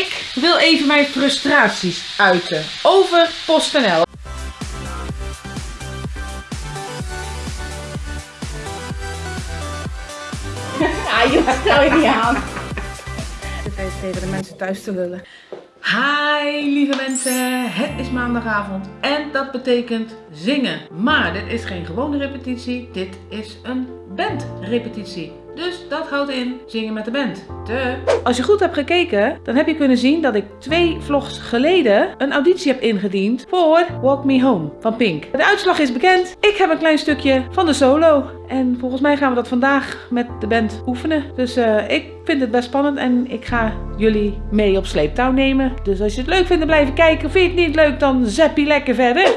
Ik wil even mijn frustraties uiten over PostNL. Ja, je stel je niet aan. Dit even tegen de mensen thuis te lullen. Hi lieve mensen, het is maandagavond en dat betekent zingen. Maar dit is geen gewone repetitie, dit is een bandrepetitie. Dus dat houdt in zingen met de band. De. Als je goed hebt gekeken, dan heb je kunnen zien dat ik twee vlogs geleden een auditie heb ingediend voor Walk Me Home van Pink. De uitslag is bekend. Ik heb een klein stukje van de solo. En volgens mij gaan we dat vandaag met de band oefenen. Dus uh, ik vind het best spannend en ik ga jullie mee op sleeptouw nemen. Dus als je het leuk vindt, dan blijven kijken. Vind je het niet leuk, dan zap je lekker verder.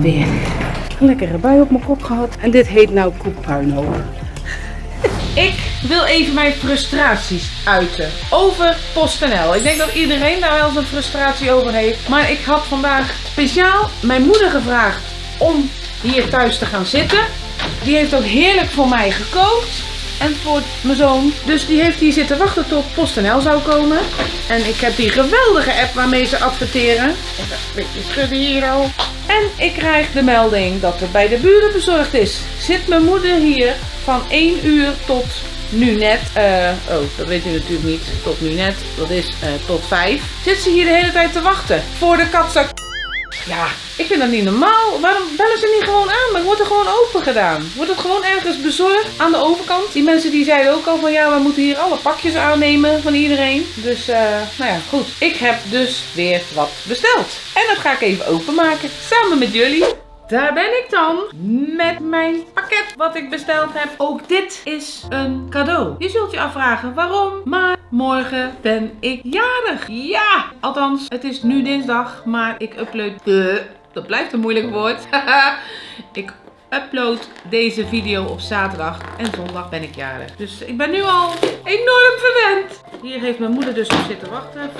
Weer. Een lekkere bui op mijn kop gehad. En dit heet nou koekpuinhoop. Ik wil even mijn frustraties uiten over PostNL. Ik denk dat iedereen daar wel zijn frustratie over heeft. Maar ik had vandaag speciaal mijn moeder gevraagd om hier thuis te gaan zitten. Die heeft ook heerlijk voor mij gekookt. En voor mijn zoon. Dus die heeft hier zitten wachten tot PostNL zou komen. En ik heb die geweldige app waarmee ze adverteren. Even een beetje schudden hier al. En ik krijg de melding dat er bij de buren bezorgd is. Zit mijn moeder hier van 1 uur tot nu net. eh, oh, dat weet u natuurlijk niet. Tot nu net. Dat is eh, tot 5. Zit ze hier de hele tijd te wachten. Voor de katzak. Ja, ik vind dat niet normaal. Waarom bellen ze niet gewoon aan? Dan wordt er gewoon open gedaan. Wordt het gewoon ergens bezorgd aan de overkant? Die mensen die zeiden ook al van ja, we moeten hier alle pakjes aannemen van iedereen. Dus eh, nou ja, goed. Ik heb dus weer wat besteld. En dat ga ik even openmaken. Samen met jullie. Daar ben ik dan met mijn wat ik besteld heb. Ook dit is een cadeau. Je zult je afvragen waarom, maar morgen ben ik jarig. Ja, althans, het is nu dinsdag, maar ik upload. Dat blijft een moeilijk woord. ik upload deze video op zaterdag en zondag ben ik jarig. Dus ik ben nu al enorm verwend. Hier heeft mijn moeder dus op zitten wachten.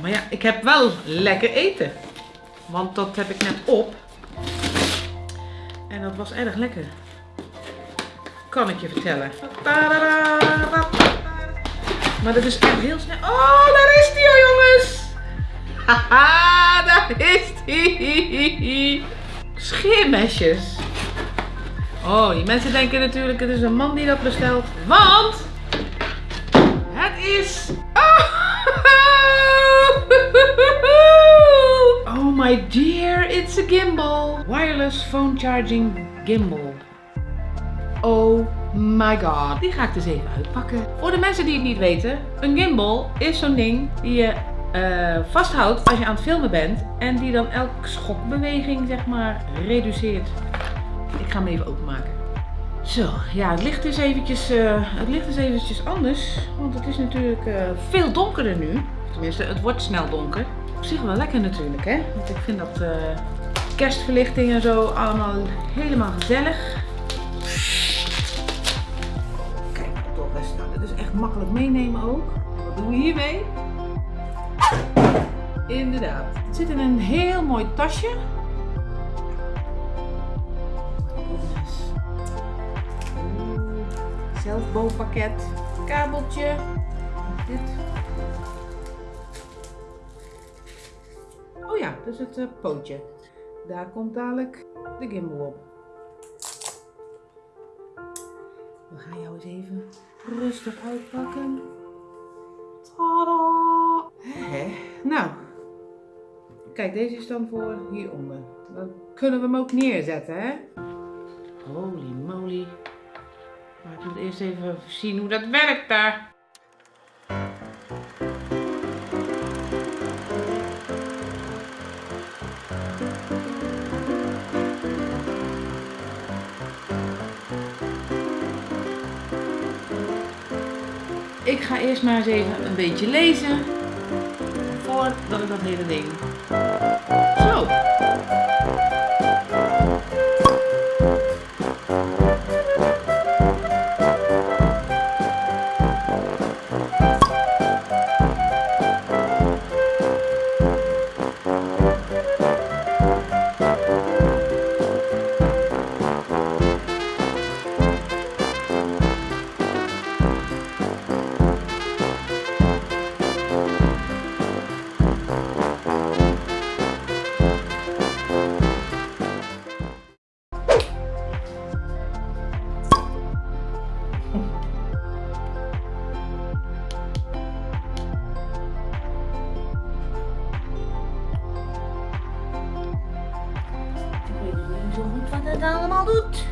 Maar ja, ik heb wel lekker eten. Want dat heb ik net op. En dat was erg lekker. Kan ik je vertellen. Maar dat is echt heel snel. Oh, daar is die, oh jongens. Haha, daar is die. Scheermesjes. Oh, die mensen denken natuurlijk het is een man die dat bestelt. Want het is... Oh my dear, it's a gimbal. Wireless phone charging gimbal. Oh my god. Die ga ik dus even uitpakken. Voor de mensen die het niet weten, een gimbal is zo'n ding die je eh, vasthoudt als je aan het filmen bent. En die dan elke schokbeweging zeg maar reduceert. Ik ga hem even openmaken. Zo, ja, het licht is eventjes, eh, het licht is eventjes anders. Want het is natuurlijk eh, veel donkerder nu. Tenminste, het wordt snel donker. Op zich wel lekker natuurlijk, hè? Want ik vind dat eh, kerstverlichting en zo allemaal helemaal gezellig. Kijk, toch best. Nou, dit is echt makkelijk meenemen ook. Wat doen we hiermee? Inderdaad. Het zit in een heel mooi tasje. Zelfbouwpakket. Kabeltje. Dit. Oh ja, dat is het eh, pootje. Daar komt dadelijk de gimbal op. We gaan jou eens even rustig uitpakken. Tada! Hè? Nou, kijk, deze is dan voor hieronder. Dan kunnen we hem ook neerzetten, hè? Holy moly. Maar ik moet eerst even zien hoe dat werkt daar. Ik ga eerst maar eens even een beetje lezen. Voordat ik dat hele ding. Ik weet